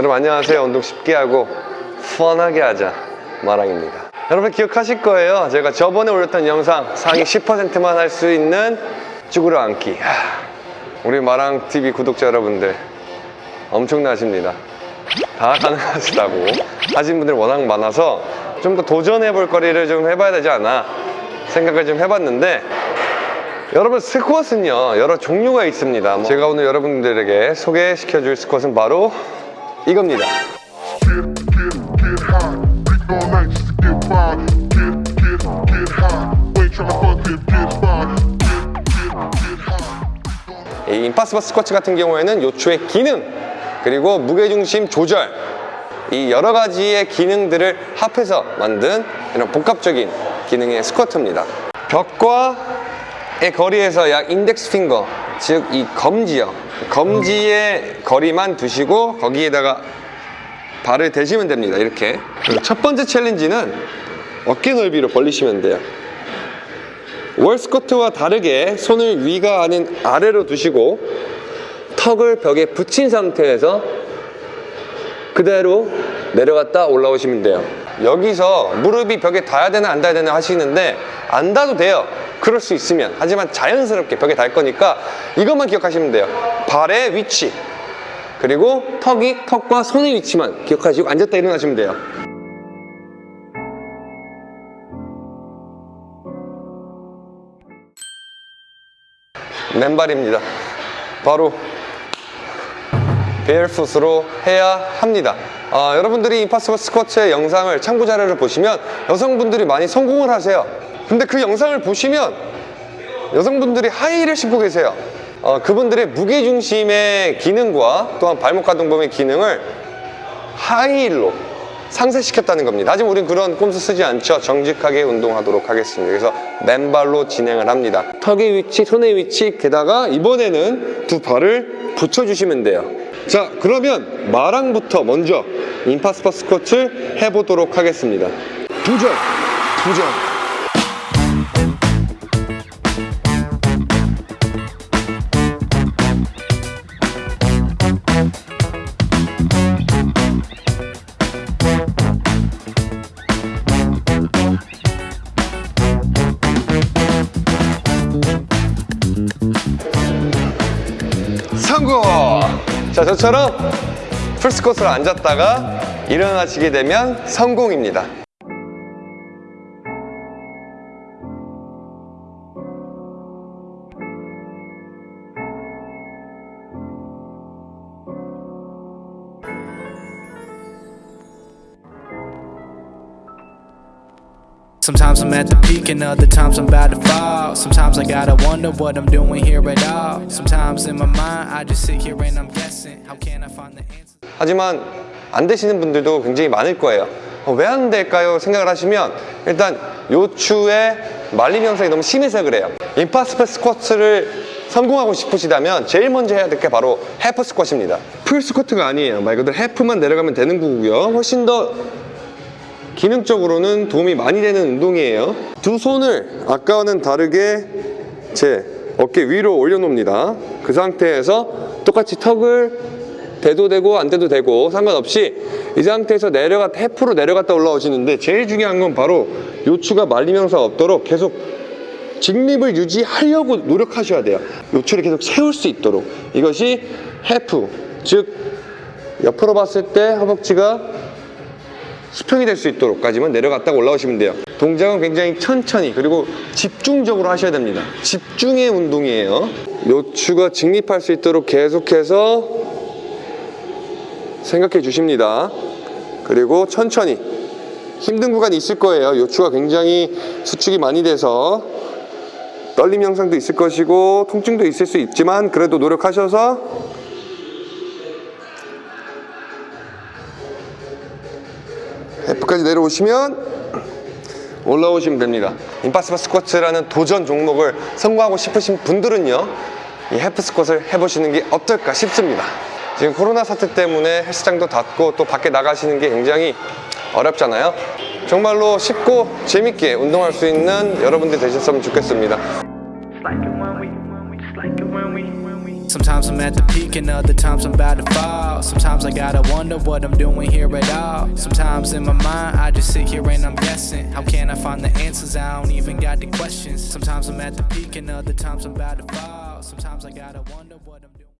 여러분 안녕하세요. 운동 쉽게 하고 펀하게 하자 마랑입니다. 여러분 기억하실 거예요. 제가 저번에 올렸던 영상 상위 10%만 할 수 있는 쭈그려 앉기. 하, 우리 마랑TV 구독자 여러분들 엄청나십니다. 다 가능하시다고. 하신 분들 워낙 많아서 좀 더 도전해 볼 거리를 좀 해봐야 되지 않나 생각을 좀 해봤는데 여러분 스쿼트는요 여러 종류가 있습니다. 뭐 제가 오늘 여러분들에게 소개시켜 줄 스쿼트는 바로 이겁니다. 이 임파서블 스쿼트 같은 경우에는 요추의 기능 그리고 무게중심 조절 이 여러 가지의 기능들을 합해서 만든 이런 복합적인 기능의 스쿼트입니다 벽과의 거리에서 약 인덱스 핑거 즉 이 검지요. 검지의 거리만 두시고 거기에다가 발을 대시면 됩니다 이렇게. 첫 번째 챌린지는 어깨 넓이로 벌리시면 돼요. 월 스쿼트와 다르게 손을 위가 아닌 아래로 두시고 턱을 벽에 붙인 상태에서 그대로 내려갔다 올라오시면 돼요. 여기서 무릎이 벽에 닿아야 되나 안 닿아야 되나 하시는데 안 닿아도 돼요. 그럴 수 있으면. 하지만 자연스럽게 벽에 닿을 거니까 이것만 기억하시면 돼요. 발의 위치. 그리고 턱이 턱과 손의 위치만 기억하시고 앉았다 일어나시면 돼요. 맨발입니다. 바로 베일풋으로 해야 합니다 아, 여러분들이 임파서블 스쿼트의 영상을 참고 자료를 보시면 여성분들이 많이 성공을 하세요. 근데 그 영상을 보시면 여성분들이 하이힐을 신고 계세요. 어, 그분들의 무게중심의 기능과 또한 발목 가동범의 기능을 하이힐로 상쇄시켰다는 겁니다. 하지만 우린 그런 꼼수 쓰지 않죠. 정직하게 운동하도록 하겠습니다. 그래서 맨발로 진행을 합니다. 턱의 위치, 손의 위치 게다가 이번에는 두 발을 붙여주시면 돼요 자 그러면 마랑부터 먼저 임파스퍼 스쿼트 해보도록 하겠습니다 도전! 도전! 자, 저처럼 풀스쿼트로 앉았다가 일어나시게 되면 성공입니다. Sometimes I'm at the peak and other times I'm about to fall. Sometimes I gotta wonder what I'm doing here at all. Sometimes in my mind I just sit here and I'm guessing. How can I find the answer? 하지만 안 되시는 분들도 굉장히 많을 거예요. 어, 왜 안 될까요? 생각을 하시면 일단 요추의 말림 현상이 너무 심해서 그래요. impossible 스쿼트를 성공하고 싶으시다면 제일 먼저 해야 될 게 바로 half 스쿼트입니다. full 스쿼트가 아니에요. 말 그대로 half만 내려가면 되는 거고요. 훨씬 더 기능적으로는 도움이 많이 되는 운동이에요. 두 손을 아까와는 다르게 제 어깨 위로 올려놓습니다. 그 상태에서 똑같이 턱을 대도 되고 안 대도 되고 상관없이 이 상태에서 내려갔다 해프로 내려갔다 올라오시는데 제일 중요한 건 바로 요추가 현상 없도록 계속 직립을 유지하려고 노력하셔야 돼요. 요추를 계속 세울 수 있도록. 이것이 해프 즉 옆으로 봤을 때 허벅지가 수평이 될 수 있도록까지만 내려갔다가 올라오시면 돼요. 동작은 굉장히 천천히 그리고 집중적으로 하셔야 됩니다. 집중의 운동이에요. 요추가 직립할 수 있도록 계속해서 생각해 주십니다. 그리고 천천히. 힘든 구간이 있을 거예요. 요추가 굉장히 수축이 많이 돼서 떨림 현상도 있을 것이고 통증도 있을 수 있지만 그래도 노력하셔서 F까지 내려오시면 올라오시면 됩니다. 임파서블 스쿼트라는 도전 종목을 성공하고 싶으신 분들은요 이 해프 스쿼트를 해보시는 게 어떨까 싶습니다. 지금 코로나 사태 때문에 헬스장도 닫고 또 밖에 나가시는 게 굉장히 어렵잖아요. 정말로 쉽고 재밌게 운동할 수 있는 여러분들이 되셨으면 좋겠습니다 Sometimes I'm at the peak and other times I'm about to fall. Sometimes I gotta wonder what I'm doing here at all. Sometimes in my mind I just sit here and I'm guessing. How can I find the answers? I don't even got the questions. Sometimes I'm at the peak and other times I'm about to fall. Sometimes I gotta wonder what I'm